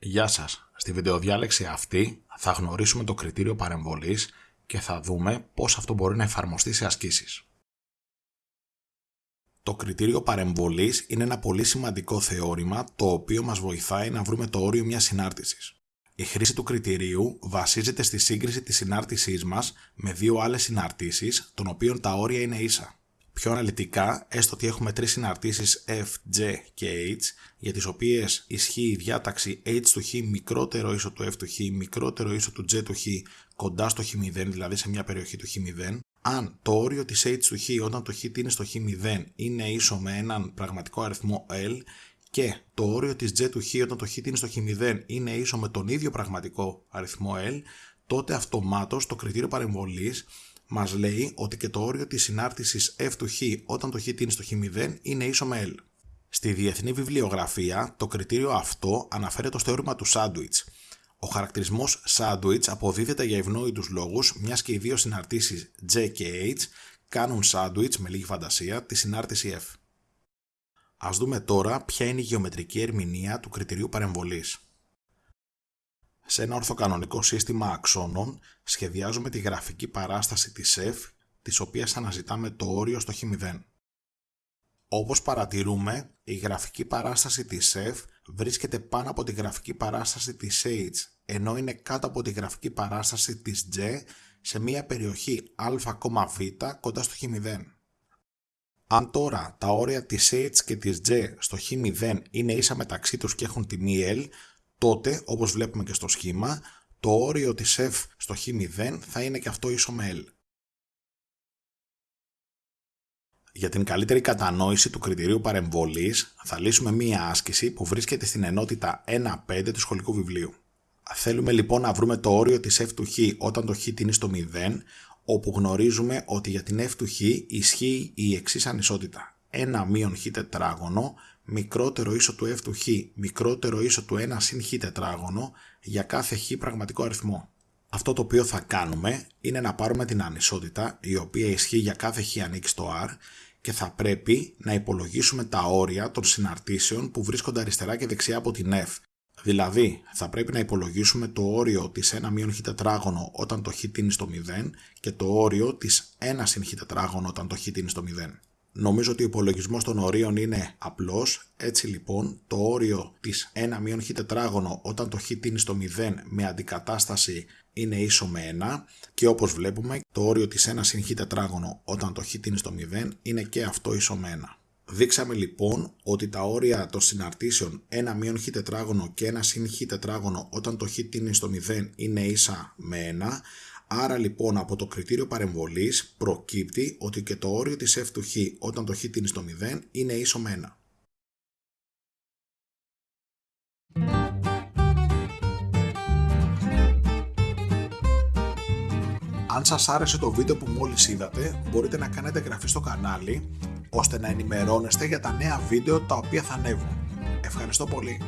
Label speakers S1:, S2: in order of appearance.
S1: Γεια σας. Στη βιντεοδιάλεξη αυτή θα γνωρίσουμε το κριτήριο παρεμβολής και θα δούμε πώς αυτό μπορεί να εφαρμοστεί σε ασκήσεις. Το κριτήριο παρεμβολής είναι ένα πολύ σημαντικό θεώρημα το οποίο μας βοηθάει να βρούμε το όριο μιας συνάρτησης. Η χρήση του κριτηρίου βασίζεται στη σύγκριση της συνάρτησής μας με δύο άλλες συναρτήσεις, των οποίων τα όρια είναι ίσα. Πιο αναλυτικά, έστω ότι έχουμε τρεις συναρτήσεις F, G και H, για τις οποίες ισχύει η διάταξη H του Χ μικρότερο ίσο του F του Χ μικρότερο ίσο του G του Χ κοντά στο Χ0, δηλαδή σε μια περιοχή του Χ0, αν το όριο της H του Χ όταν το Χ είναι στο Χ0 είναι ίσο με έναν πραγματικό αριθμό L και το όριο της J του Χ όταν το Χ είναι στο Χ0 είναι ίσο με τον ίδιο πραγματικό αριθμό L, τότε αυτομάτως το κριτήριο παρεμβολής μας λέει ότι και το όριο της συνάρτησης f του χ όταν το χ είναι στο χ0 είναι ίσο με L. Στη διεθνή βιβλιογραφία το κριτήριο αυτό αναφέρεται στο θεώρημα του sandwich. Ο χαρακτηρισμός sandwich αποδίδεται για ευνόητους λόγους μιας και οι δύο συναρτήσεις J και H κάνουν sandwich με λίγη φαντασία τη συνάρτηση F. Ας δούμε τώρα ποια είναι η γεωμετρική ερμηνεία του κριτηρίου παρεμβολής. Σε ένα ορθοκανονικό σύστημα αξώνων σχεδιάζουμε τη γραφική παράσταση της F, της οποίας αναζητάμε το όριο στο χ0. Όπως παρατηρούμε, η γραφική παράσταση της F βρίσκεται πάνω από τη γραφική παράσταση της H, ενώ είναι κάτω από τη γραφική παράσταση της J σε μια περιοχή αβ κοντά στο χ0. Αν τώρα τα όρια της H και της J στο χ0 είναι ίσα μεταξύ τους και έχουν τιμή L, τότε, όπως βλέπουμε και στο σχήμα, το όριο της f στο χ0 θα είναι και αυτό ίσο με L. Για την καλύτερη κατανόηση του κριτηρίου παρεμβολής θα λύσουμε μία άσκηση που βρίσκεται στην ενότητα 1.5 του σχολικού βιβλίου. Θέλουμε λοιπόν να βρούμε το όριο της f του χ όταν το χ είναι στο 0, όπου γνωρίζουμε ότι για την f του χ ισχύει η εξής ανισότητα. 1 μείον χ τετράγωνο μικρότερο ίσο του f του χ μικρότερο ίσο του 1 συν χ τετράγωνο για κάθε χ πραγματικό αριθμό. Αυτό το οποίο θα κάνουμε είναι να πάρουμε την ανισότητα η οποία ισχύει για κάθε χ ανήκει στο r και θα πρέπει να υπολογίσουμε τα όρια των συναρτήσεων που βρίσκονται αριστερά και δεξιά από την f. Δηλαδή, θα πρέπει να υπολογίσουμε το όριο της 1 μείον χ τετράγωνο όταν το χ είναι στο 0 και το όριο της 1 συν χ τετράγωνο όταν το χ είναι στο 0. Νομίζω ότι ο υπολογισμός των ορίων είναι απλός, έτσι λοιπόν το όριο της 1 χ τετράγωνο όταν το χ τίνει στο 0 με αντικατάσταση είναι ίσο με 1 και όπως βλέπουμε το όριο της 1 συν χ τετράγωνο όταν το χ τίνει στο 0 είναι και αυτό ίσο με 1. Δείξαμε λοιπόν ότι τα όρια των συναρτήσεων 1 χ τετράγωνο και 1 συν χ τετράγωνο όταν το χ τίνει στο 0 είναι ίσα με 1 Άρα λοιπόν από το κριτήριο παρεμβολής προκύπτει ότι και το όριο της f του χ όταν το χ είναι στο 0 είναι ίσο με 1. Αν σας άρεσε το βίντεο που μόλις είδατε, μπορείτε να κάνετε εγγραφή στο κανάλι, ώστε να ενημερώνεστε για τα νέα βίντεο τα οποία θα ανέβουν. Ευχαριστώ πολύ.